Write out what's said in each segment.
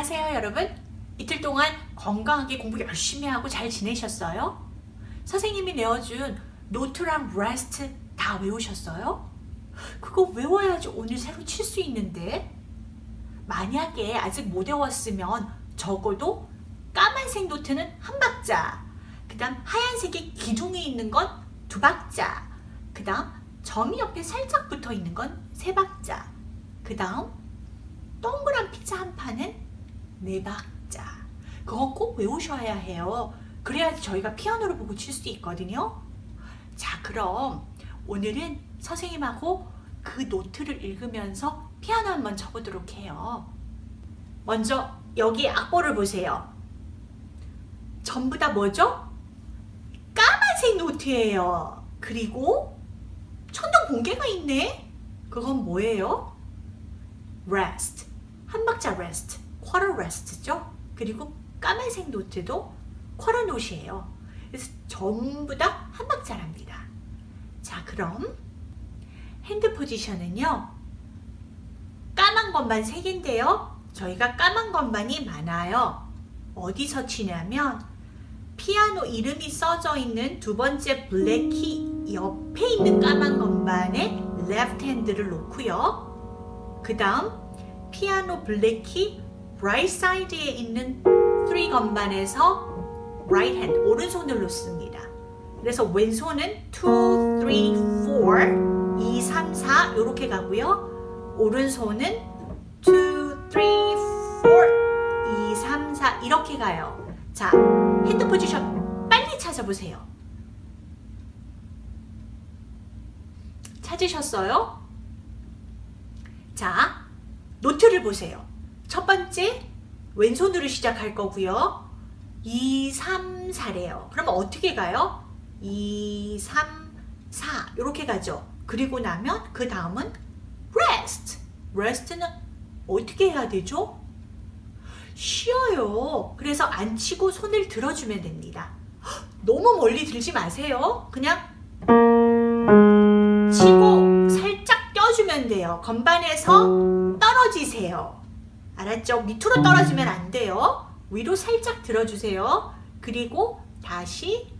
안녕하세요 여러분 이틀 동안 건강하게 공부 열심히 하고 잘 지내셨어요? 선생님이 내어준 note랑 rest 다 외우셨어요? 그거 외워야지 오늘 새로 칠 수 있는데 만약에 아직 못 외웠으면 적어도 까만색 note는 한 박자 그 다음 하얀색이 기둥이 있는 건 두 박자 그 다음 점이 옆에 살짝 붙어 있는 건 세 박자 그 다음 동그란 피자 한 판은 네 박자. 그거 꼭 외우셔야 해요. 그래야지 저희가 피아노를 보고 칠 수 있거든요. 자 그럼 오늘은 선생님하고 그 노트를 읽으면서 피아노 한번 쳐보도록 해요. 먼저 여기 악보를 보세요. 전부 다 뭐죠? 까만색 노트예요. 그리고 천둥 번개가 있네. 그건 뭐예요? rest. 한 박자 rest, quarter rest죠. 그리고 까만색 note도 quarter note이에요. 그래서 전부 다 한 박자랍니다. 자 그럼 hand position은요. 까만 건반 3개인데요. 저희가 까만 건반이 많아요. 어디서 치냐면 피아노 이름이 써져 있는 두 번째 black key 옆에 있는 까만 건반에 left hand를 놓고요. 그 다음 피아노 black key right side에 있는 3 건반에서 right hand 오른손을 놓습니다. 그래서 왼손은 2, 3, 4, 2, 3, 4 이렇게 가고요. 오른손은 2, 3, 4, 2, 3, 4 이렇게 가요. 자, hand position 빨리 찾아보세요. 찾으셨어요? 자, note를 보세요. 첫 번째 왼손으로 시작할 거고요. 2, 3, 4래요. 그러면 어떻게 가요? 2, 3, 4 이렇게 가죠. 그리고 나면 그 다음은 rest. rest는 어떻게 해야 되죠? 쉬어요. 그래서 안 치고 손을 들어주면 됩니다. 너무 멀리 들지 마세요. 그냥 치고 살짝 껴주면 돼요. 건반에서 떨어지세요. 알았죠? 밑으로 떨어지면 안 돼요. 위로 살짝 들어주세요. 그리고 다시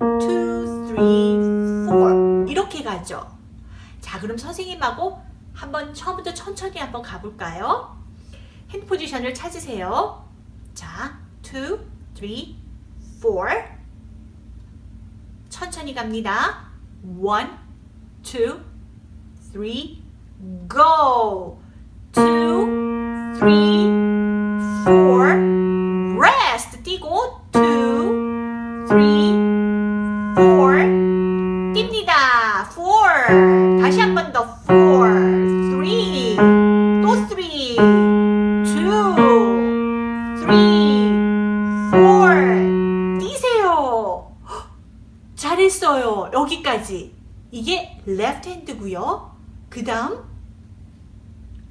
2, 3, 4 이렇게 가죠. 자 그럼 선생님하고 한번 처음부터 천천히 한번 가볼까요? 핸드 포지션을 찾으세요. 자, 2, 3, 4 천천히 갑니다. 1, 2, 3, go! 2, 3, 4 rest 뛰고 2, 3, 4 뜁니다. 4 다시 한 번더 4, 3, 또 3, 2, 3, 4 뛰세요. 잘했어요. 여기까지. 이게 left hand고요. 그 다음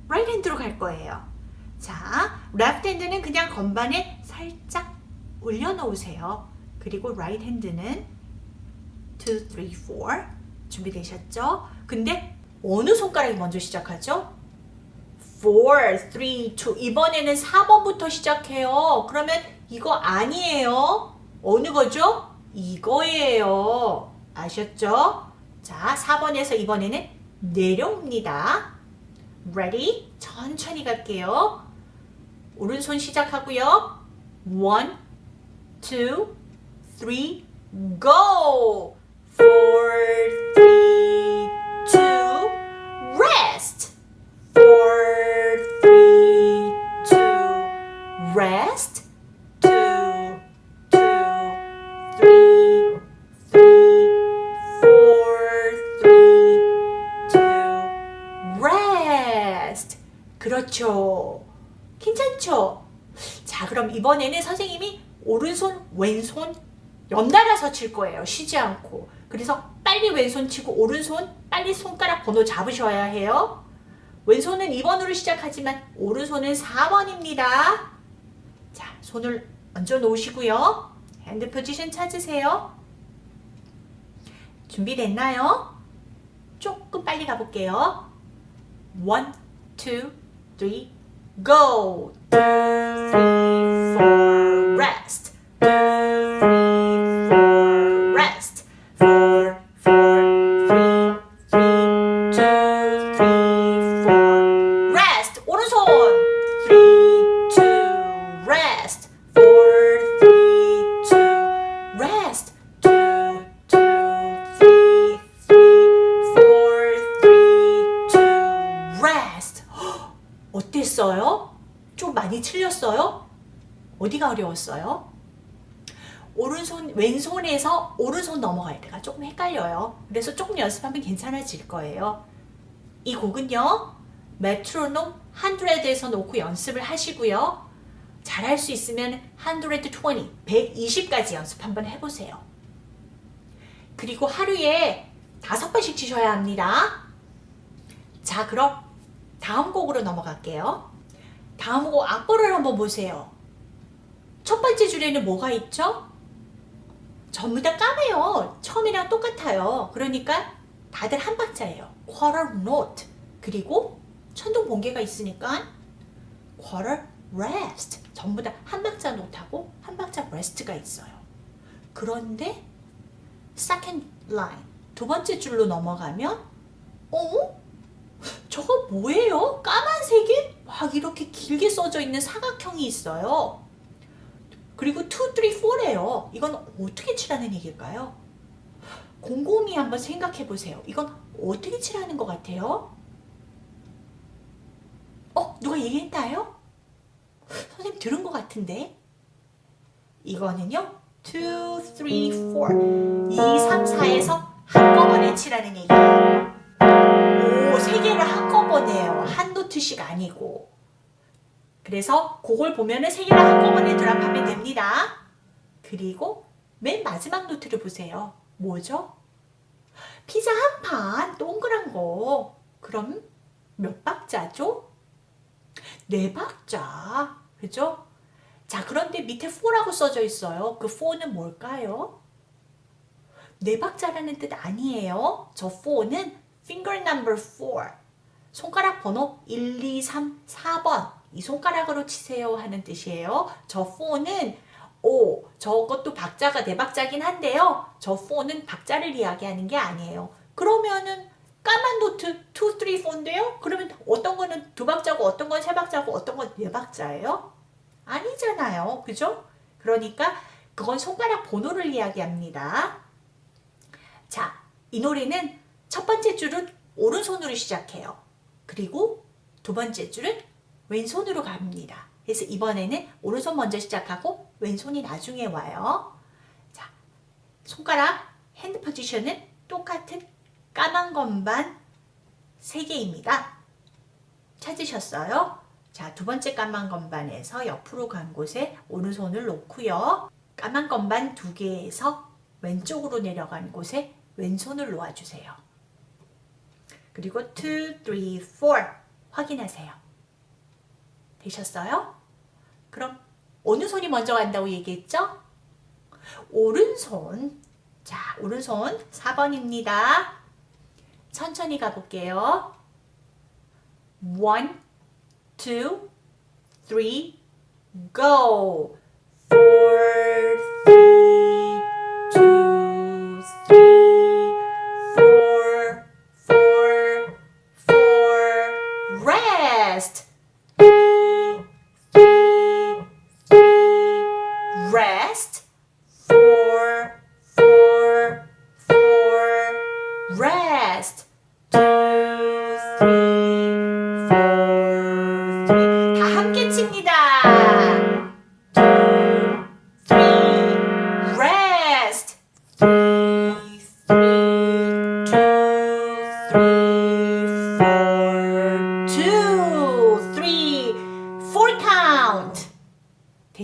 right hand로 갈 거예요. 자, left hand는 그냥 건반에 살짝 올려놓으세요. 그리고 right hand는 2, 3, 4 준비되셨죠? 근데 어느 손가락이 먼저 시작하죠? 4, 3, 2 이번에는 4번부터 시작해요. 그러면 이거 아니에요. 어느 거죠? 이거예요. 아셨죠? 자, 4번에서 이번에는 내려옵니다. Ready? 천천히 갈게요. 오른손 시작하고요. 1, 2, 3, go! 4, 3, 2, rest! 4, 3, 2, rest! 2, 2, 3, 3, 4, 3, 2, rest. 그렇죠. 괜찮죠? 자, 그럼 이번에는 선생님이 오른손, 왼손 연달아서 칠 거예요. 쉬지 않고. 그래서 빨리 왼손 치고 오른손 빨리 손가락 번호 잡으셔야 해요. 왼손은 2번으로 시작하지만 오른손은 4번입니다. 자, 손을 얹어 놓으시고요. hand position 찾으세요. 준비됐나요? 조금 빨리 가볼게요. 1, 2, 3, go. Three, four, rest. 어땠어요? 좀 많이 틀렸어요? 어디가 어려웠어요? 오른손, 왼손에서 오른손 넘어갈 때가 조금 헷갈려요. 그래서 조금 연습하면 괜찮아질 거예요. 이 곡은요, 메트로놈 100에서 놓고 연습을 하시고요. 잘할 수 있으면 120, 120까지 연습 한번 해보세요. 그리고 하루에 다섯 번씩 치셔야 합니다. 자, 그럼 다음 곡으로 넘어갈게요. 다음 곡 악보를 한번 보세요. 첫 번째 줄에는 뭐가 있죠? 전부 다 까매요. 처음이랑 똑같아요. 그러니까 다들 한 박자예요. quarter note. 그리고 천둥 번개가 있으니까 quarter rest. 전부 다 한 박자 노트하고 한 박자 rest가 있어요. 그런데 second line 두 번째 줄로 넘어가면 어? 저거 뭐예요? 까만색에 막 이렇게 길게 써져 있는 사각형이 있어요. 그리고 2, 3, 4래요. 이건 어떻게 칠하는 얘기일까요? 곰곰이 한번 생각해 보세요. 이건 어떻게 칠하는 것 같아요? 어? 누가 얘기했나요? 선생님 들은 것 같은데? 이거는요. 2, 3, 4 2, 3, 4에서 한꺼번에 칠하는 얘기예요. 한꺼번에요. 한 노트씩 아니고. 그래서 그걸 보면은 세 개를 한꺼번에 드랍하면 됩니다. 그리고 맨 마지막 노트를 보세요. 뭐죠? 피자 한 판 동그란 거. 그럼 몇 박자죠? 네 박자. 그죠? 자, 그런데 밑에 4라고 써져 있어요. 그 4는 뭘까요? 네 박자라는 뜻 아니에요. 저 4는 finger number 4. 손가락 번호 1, 2, 3, 4번. 이 손가락으로 치세요 하는 뜻이에요. 저 4는 오, 저것도 박자가 네 박자긴 한데요. 저 4는 박자를 이야기하는 게 아니에요. 그러면은 까만 노트 2, 3, 4인데요? 그러면 어떤 거는 두 박자고 어떤 건 세 박자고 어떤 건 네 박자예요? 아니잖아요. 그죠? 그러니까 그건 손가락 번호를 이야기합니다. 자, 이 노래는 첫 번째 줄은 오른손으로 시작해요. 그리고 두 번째 줄은 왼손으로 갑니다. 그래서 이번에는 오른손 먼저 시작하고 왼손이 나중에 와요. 자, 손가락 핸드 포지션은 똑같은 까만 건반 3개입니다. 찾으셨어요? 자, 두 번째 까만 건반에서 옆으로 간 곳에 오른손을 놓고요. 까만 건반 두 개에서 왼쪽으로 내려간 곳에 왼손을 놓아주세요. 그리고 2, 3, 4 확인하세요. 되셨어요? 그럼 어느 손이 먼저 간다고 얘기했죠? 오른손. 자, 오른손 4번입니다. 천천히 가볼게요. 1, 2, 3, go! 4, 3, 2, 3,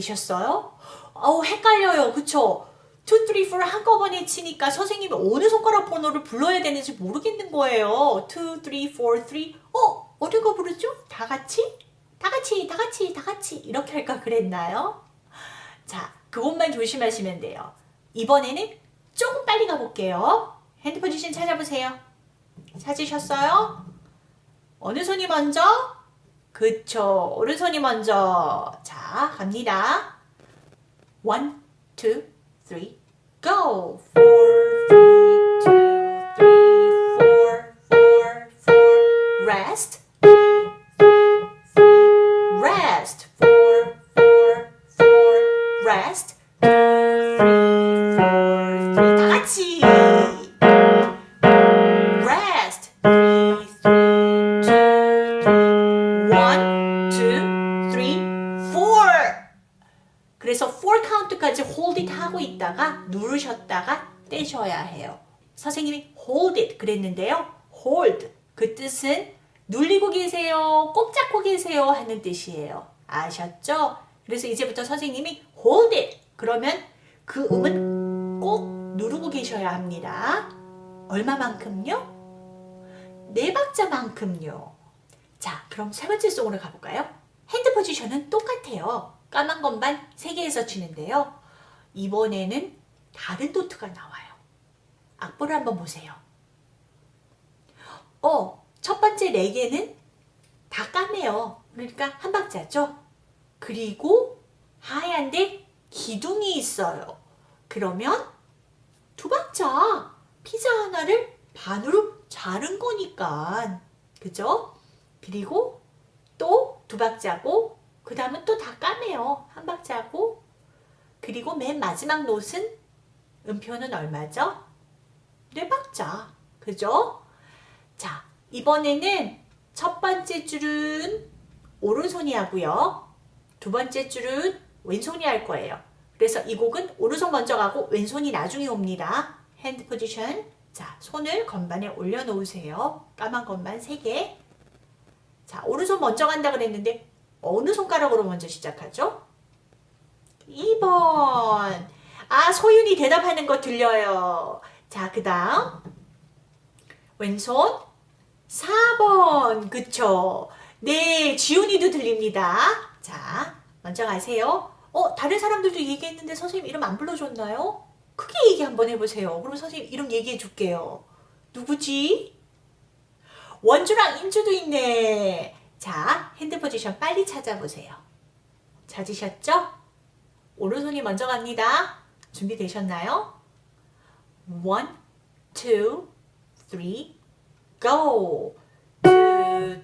되셨어요? 어우 헷갈려요. 그쵸? 2, 3, 4 한꺼번에 치니까 선생님이 어느 손가락 번호를 불러야 되는지 모르겠는 거예요. 2, 3, 4, 3. 어? 어느 거 부르죠? 다 같이? 다 같이, 다 같이, 다 같이. 이렇게 할까 그랬나요? 자, 그것만 조심하시면 돼요. 이번에는 조금 빨리 가볼게요. 핸드 포지션 찾아보세요. 찾으셨어요? 어느 손이 먼저? 그쵸. 오른손이 먼저. 자, 갑니다. One, two, three, go. Four, three, two, three, four, four, four. Rest. Three, three, three. Rest. Four, four, four. Rest. Three, four, three. 다 같이. 있다가 누르셨다가 떼셔야 해요. 선생님이 hold it 그랬는데요. hold 그 뜻은 눌리고 계세요, 꼭 잡고 계세요 하는 뜻이에요. 아셨죠? 그래서 이제부터 선생님이 hold it 그러면 그 음은 꼭 누르고 계셔야 합니다. 얼마만큼요? 네 박자만큼요. 자, 그럼 세 번째 송으로 가볼까요? 핸드 포지션은 똑같아요. 까만 것만 세 개에서 치는데요. 이번에는 다른 노트가 나와요. 악보를 한번 보세요. 어, 첫 번째 네 개는 다 까매요. 그러니까 한 박자죠. 그리고 하얀데 기둥이 있어요. 그러면 두 박자 피자 하나를 반으로 자른 거니까 그죠? 그리고 또 두 박자고 그 다음은 또 다 까매요. 한 박자고 그리고 맨 마지막 note는 음표는 얼마죠? 네 박자. 그죠? 자, 이번에는 첫 번째 줄은 오른손이 하고요. 두 번째 줄은 왼손이 할 거예요. 그래서 이 곡은 오른손 먼저 가고 왼손이 나중에 옵니다. hand position. 자, 손을 건반에 올려놓으세요. 까만 건반 3개. 자, 오른손 먼저 간다 그랬는데 어느 손가락으로 먼저 시작하죠? 2번. 아, 소윤이 대답하는 거 들려요. 자, 그 다음. 왼손. 4번. 그쵸? 네, 지훈이도 들립니다. 자, 먼저 가세요. 어, 다른 사람들도 얘기했는데 선생님 이름 안 불러줬나요? 크게 얘기 한번 해보세요. 그럼 선생님 이름 얘기해 줄게요. 누구지? 원주랑 임주도 있네. 자, 핸드 포지션 빨리 찾아보세요. 찾으셨죠? 오른손이 먼저 갑니다. 준비되셨나요? One, two, three, go. Two, two,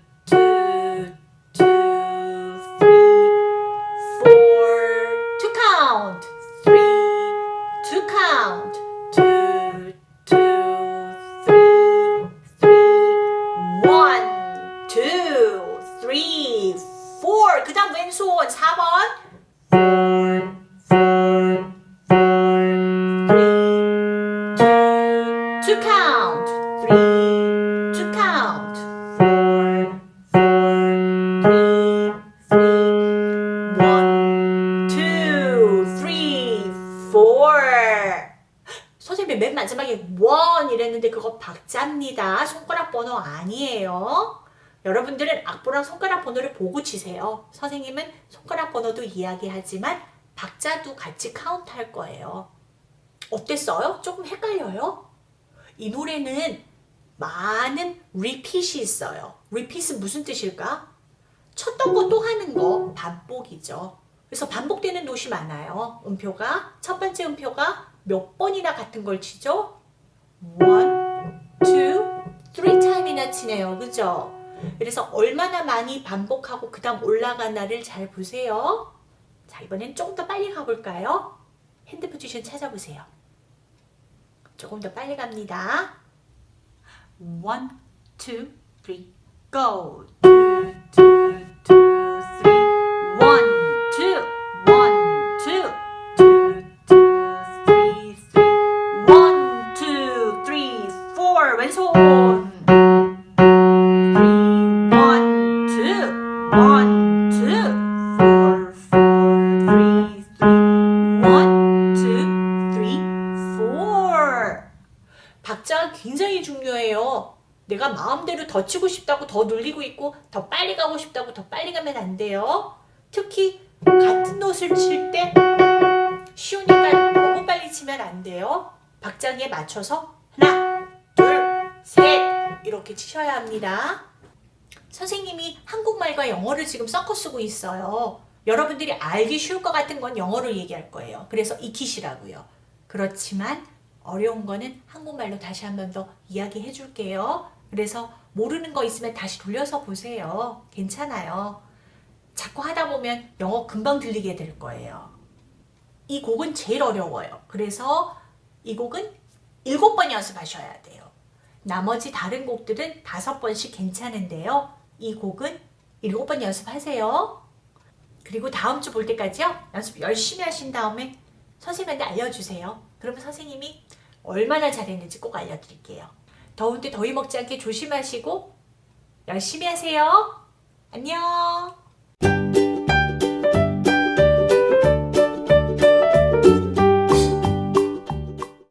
맨 마지막에 one 이랬는데 그거 박자입니다. 손가락 번호 아니에요. 여러분들은 악보랑 손가락 번호를 보고 치세요. 선생님은 손가락 번호도 이야기하지만 박자도 같이 카운트 할 거예요. 어땠어요? 조금 헷갈려요? 이 노래는 많은 repeat이 있어요. repeat은 무슨 뜻일까? 쳤던 거 또 하는 거 반복이죠. 그래서 반복되는 노이 많아요. 음표가 첫 번째 음표가 몇 번이나 같은 걸 치죠? one, two, three time이나 치네요. 그죠? 그래서 얼마나 많이 반복하고 그 다음 올라가나를 잘 보세요. 자 이번엔 조금 더 빨리 가볼까요? 핸드 포지션 찾아보세요. 조금 더 빨리 갑니다. One, two, three, go. Four. 박자가 굉장히 중요해요. 내가 마음대로 더 치고 싶다고 더 눌리고 있고 더 빨리 가고 싶다고 더 빨리 가면 안 돼요. 특히 같은 노트를 칠때 쉬우니까 너무 빨리 치면 안 돼요. 박자에 맞춰서 하나, 둘, 셋 이렇게 치셔야 합니다. 선생님이 한국말과 영어를 지금 섞어 쓰고 있어요. 여러분들이 알기 쉬울 것 같은 건 영어로 얘기할 거예요. 그래서 익히시라고요. 그렇지만 어려운 거는 한국말로 다시 한 번 더 이야기해 줄게요. 그래서 모르는 거 있으면 다시 돌려서 보세요. 괜찮아요. 자꾸 하다 보면 영어 금방 들리게 될 거예요. 이 곡은 제일 어려워요. 그래서 이 곡은 일곱 번 연습하셔야 돼요. 나머지 다른 곡들은 다섯 번씩 괜찮은데요. 이 곡은 일곱 번 연습하세요. 그리고 다음 주 볼 때까지요. 연습 열심히 하신 다음에 선생님한테 알려주세요. 그러면 선생님이 얼마나 잘했는지 꼭 알려드릴게요. 더운데 더위 먹지 않게 조심하시고 열심히 하세요. 안녕.